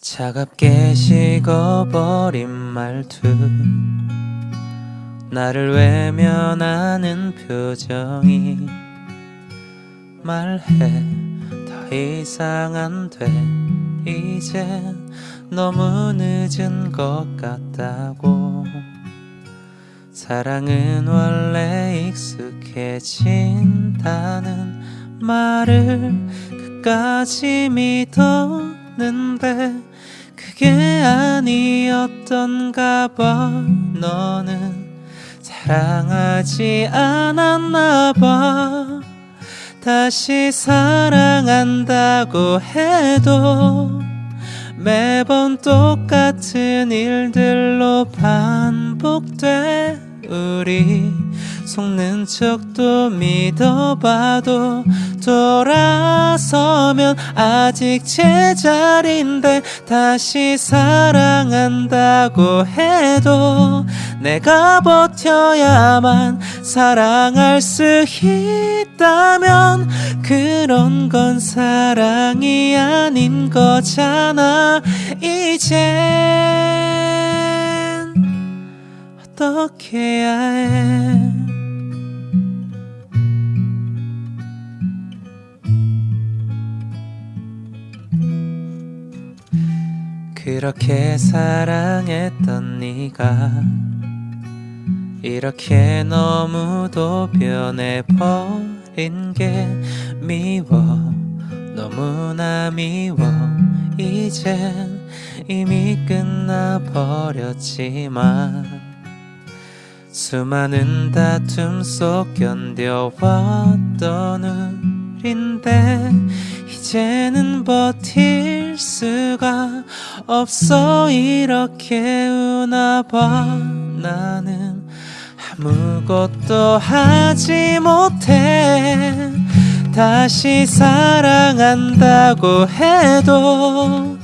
차갑게 식어버린 말투. 나를 외면하는 표정이 말해. 더 이상 안 돼. 이젠 너무 늦은 것 같다고. 사랑은 원래 익숙해진다는 말을 끝까지 믿 었는데 그게 아니었던가 봐. 너는 사랑하지 않았나 봐. 다시 사랑한다고 해도 매번 똑같은 일들로 반복돼 우리 속는 척도 믿어봐도 돌아서면 아직 제자리인데 다시 사랑한다고 해도 내가 버텨야만 사랑할 수 있다면 그런 건 사랑이 아닌 거잖아. 이젠 어떻게 해야 해 그렇게 사랑했던 네가 이렇게 너무도 변해버린 게 미워. 너무나 미워. 이젠 이미 끝나버렸지만 수많은 다툼 속 견뎌왔던 우린데 이제는 버틸 수가 없어 이렇게 우나봐. 나는 아무것도 하지 못해. 다시 사랑한다고 해도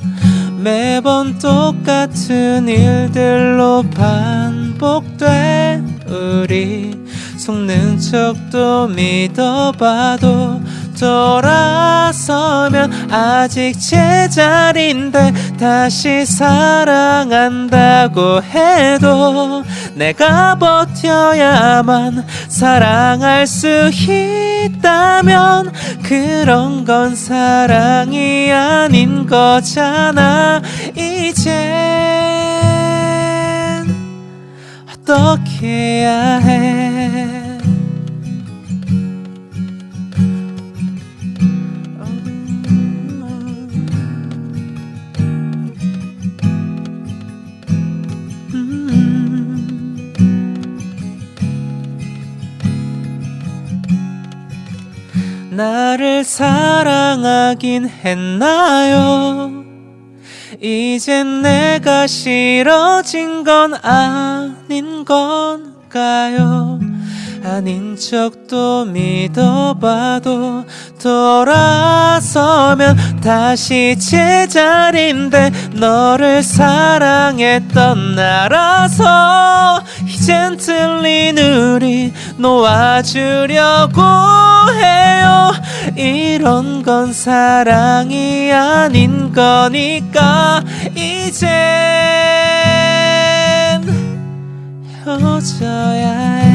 매번 똑같은 일들로 반복돼. 우리 속는 척도 믿어봐도 돌아서면 아직 제자리인데 다시 사랑한다고 해도 내가 버텨야만 사랑할 수 있다면 그런 건 사랑이 아닌 거잖아. 이젠 어떻게 해야 해 나를 사랑하긴 했나요? 이젠 내가 싫어진 건 아닌 건가요? 아닌 척도 믿어봐도 돌아서면 다시 제자리인데 너를 사랑했던 나라서 이젠 틀린 우리 놓아주려고 해요 이런 건 사랑이 아닌 거니까 이젠 헤어져야 해